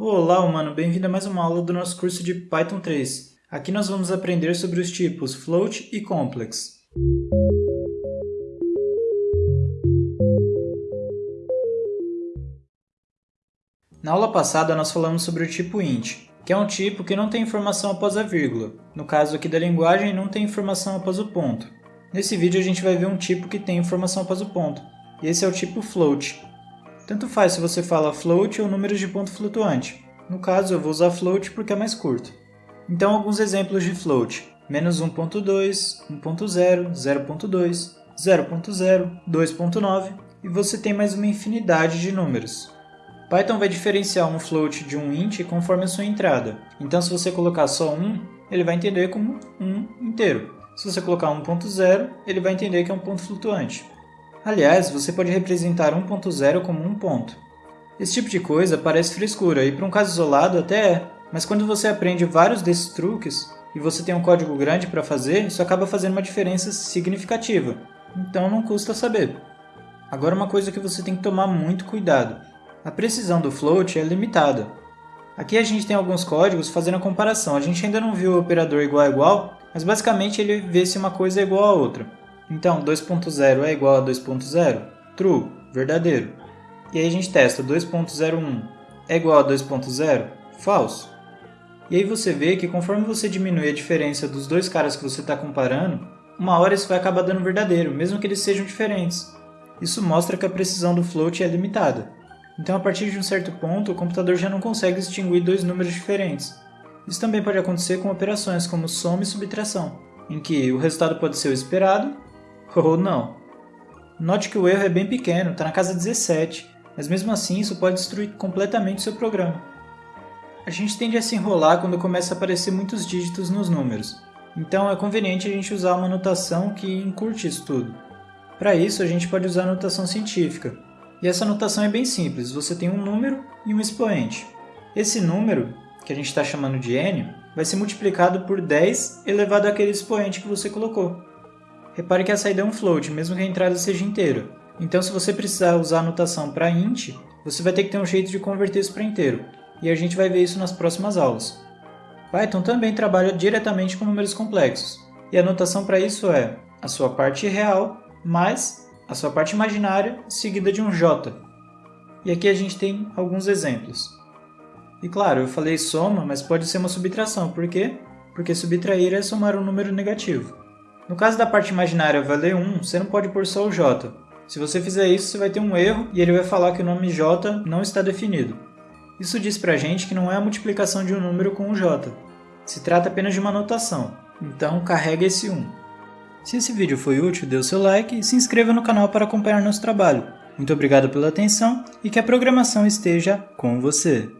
Olá, humano! Bem-vindo a mais uma aula do nosso curso de Python 3. Aqui nós vamos aprender sobre os tipos float e complex. Na aula passada nós falamos sobre o tipo int, que é um tipo que não tem informação após a vírgula. No caso aqui da linguagem, não tem informação após o ponto. Nesse vídeo a gente vai ver um tipo que tem informação após o ponto, e esse é o tipo float, tanto faz se você fala float ou números de ponto flutuante. No caso, eu vou usar float porque é mais curto. Então, alguns exemplos de float. Menos 1.2, 1.0, 0.2, 0.0, 2.9 e você tem mais uma infinidade de números. Python vai diferenciar um float de um int conforme a sua entrada. Então, se você colocar só 1, ele vai entender como 1 inteiro. Se você colocar 1.0, ele vai entender que é um ponto flutuante. Aliás, você pode representar 1.0 como um ponto. Esse tipo de coisa parece frescura e para um caso isolado até é, mas quando você aprende vários desses truques e você tem um código grande para fazer, isso acaba fazendo uma diferença significativa. Então não custa saber. Agora uma coisa que você tem que tomar muito cuidado. A precisão do float é limitada. Aqui a gente tem alguns códigos fazendo a comparação. A gente ainda não viu o operador igual a igual, mas basicamente ele vê se uma coisa é igual a outra. Então, 2.0 é igual a 2.0? True, verdadeiro. E aí a gente testa 2.01 é igual a 2.0? Falso. E aí você vê que conforme você diminui a diferença dos dois caras que você está comparando, uma hora isso vai acabar dando verdadeiro, mesmo que eles sejam diferentes. Isso mostra que a precisão do float é limitada. Então, a partir de um certo ponto, o computador já não consegue distinguir dois números diferentes. Isso também pode acontecer com operações como soma e subtração, em que o resultado pode ser o esperado ou não. Note que o erro é bem pequeno, está na casa 17, mas mesmo assim isso pode destruir completamente o seu programa. A gente tende a se enrolar quando começa a aparecer muitos dígitos nos números, então é conveniente a gente usar uma notação que encurte isso tudo. Para isso, a gente pode usar a notação científica. E essa notação é bem simples, você tem um número e um expoente. Esse número, que a gente está chamando de n, vai ser multiplicado por 10 elevado àquele expoente que você colocou. Repare que a saída é um float, mesmo que a entrada seja inteira. Então, se você precisar usar a notação para int, você vai ter que ter um jeito de converter isso para inteiro. E a gente vai ver isso nas próximas aulas. Python também trabalha diretamente com números complexos. E a notação para isso é a sua parte real mais a sua parte imaginária seguida de um j. E aqui a gente tem alguns exemplos. E claro, eu falei soma, mas pode ser uma subtração. Por quê? Porque subtrair é somar um número negativo. No caso da parte imaginária valer 1, você não pode pôr só o j. Se você fizer isso, você vai ter um erro e ele vai falar que o nome j não está definido. Isso diz pra gente que não é a multiplicação de um número com um j. Se trata apenas de uma notação, então carrega esse 1. Se esse vídeo foi útil, dê o seu like e se inscreva no canal para acompanhar nosso trabalho. Muito obrigado pela atenção e que a programação esteja com você!